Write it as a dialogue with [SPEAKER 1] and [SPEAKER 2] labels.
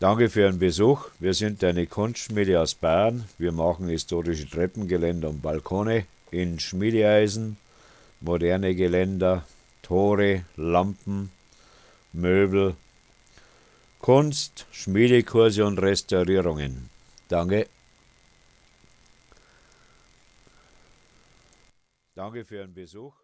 [SPEAKER 1] Danke für Ihren Besuch. Wir sind eine Kunstschmiede aus Bayern. Wir machen historische Treppengeländer und Balkone in Schmiedeeisen, moderne Geländer, Tore, Lampen, Möbel, Kunst, Schmiedekurse und Restaurierungen. Danke. Danke für Ihren Besuch.